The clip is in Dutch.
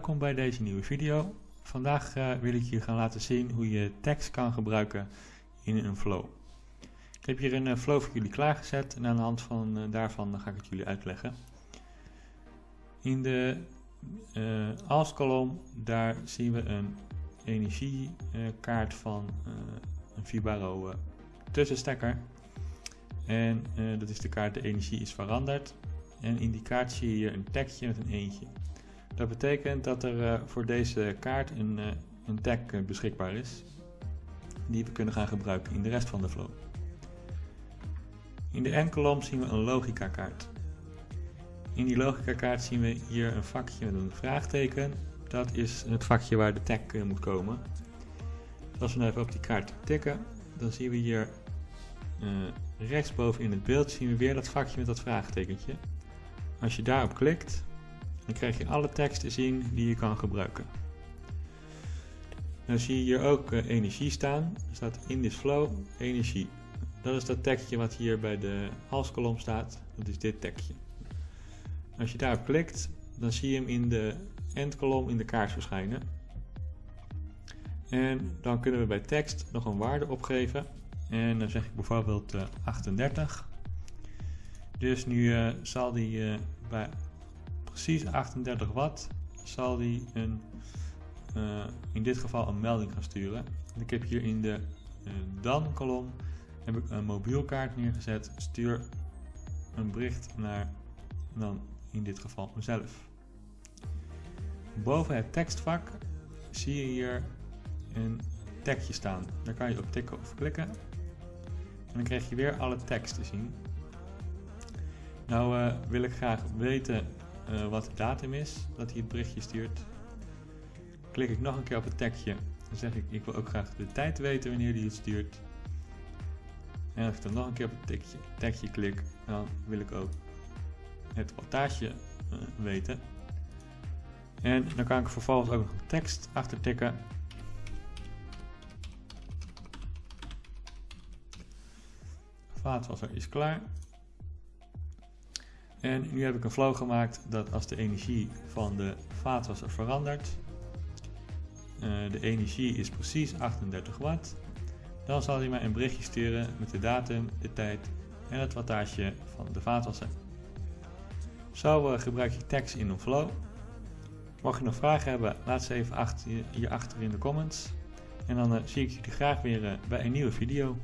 welkom bij deze nieuwe video. Vandaag uh, wil ik je gaan laten zien hoe je tekst kan gebruiken in een flow. Ik heb hier een uh, flow voor jullie klaargezet en aan de hand van uh, daarvan ga ik het jullie uitleggen. In de als kolom daar zien we een energiekaart van een Vibaro tussenstekker. En dat is de kaart de energie is veranderd. En in die kaart zie je een tekstje met een eentje. Dat betekent dat er uh, voor deze kaart een, uh, een tag uh, beschikbaar is, die we kunnen gaan gebruiken in de rest van de flow. In de N-kolom zien we een logica kaart. In die logica kaart zien we hier een vakje met een vraagteken. Dat is het vakje waar de tag moet komen. Als we nou even op die kaart tikken, dan zien we hier rechtsboven in het beeld zien we weer dat vakje met dat vraagtekentje. Als je daarop klikt, dan krijg je alle tekst te zien die je kan gebruiken. Dan zie je hier ook uh, energie staan. Er staat in this flow energie. Dat is dat tekstje wat hier bij de halskolom staat. Dat is dit tekstje. Als je daarop klikt, dan zie je hem in de endkolom in de kaart verschijnen. En dan kunnen we bij tekst nog een waarde opgeven. En dan zeg ik bijvoorbeeld uh, 38. Dus nu uh, zal die bij precies 38 watt zal die een, uh, in dit geval een melding gaan sturen. Ik heb hier in de dan kolom heb ik een mobielkaart neergezet. Stuur een bericht naar dan in dit geval mezelf. Boven het tekstvak zie je hier een tekstje staan. Daar kan je op tikken of klikken. En dan krijg je weer alle tekst te zien. Nou uh, wil ik graag weten uh, wat de datum is dat hij het berichtje stuurt. Klik ik nog een keer op het tekstje. Dan zeg ik, ik wil ook graag de tijd weten wanneer hij het stuurt. En als ik dan nog een keer op het tekstje, tekstje klik, dan wil ik ook het wattage uh, weten. En dan kan ik vervolgens ook nog een tekst achter tikken. Vaatwasser is klaar. En nu heb ik een flow gemaakt dat als de energie van de vaatwasser verandert, uh, de energie is precies 38 watt, dan zal hij mij een berichtje sturen met de datum, de tijd en het wattage van de vaatwasser. Zo uh, gebruik je tekst in een flow. Mocht je nog vragen hebben, laat ze even achter, hierachter in de comments. En dan uh, zie ik jullie graag weer bij een nieuwe video.